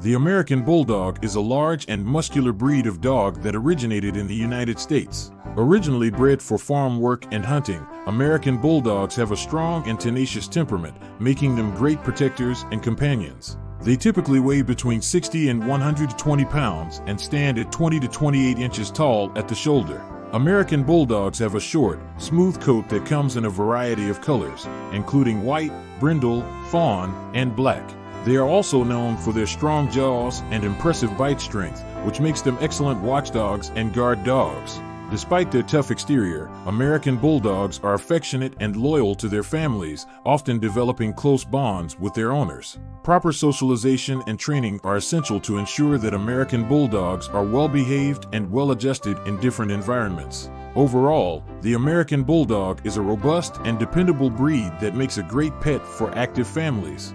The American Bulldog is a large and muscular breed of dog that originated in the United States. Originally bred for farm work and hunting, American Bulldogs have a strong and tenacious temperament, making them great protectors and companions. They typically weigh between 60 and 120 pounds and stand at 20 to 28 inches tall at the shoulder. American Bulldogs have a short, smooth coat that comes in a variety of colors, including white, brindle, fawn, and black. They are also known for their strong jaws and impressive bite strength, which makes them excellent watchdogs and guard dogs. Despite their tough exterior, American Bulldogs are affectionate and loyal to their families, often developing close bonds with their owners. Proper socialization and training are essential to ensure that American Bulldogs are well behaved and well adjusted in different environments. Overall, the American Bulldog is a robust and dependable breed that makes a great pet for active families.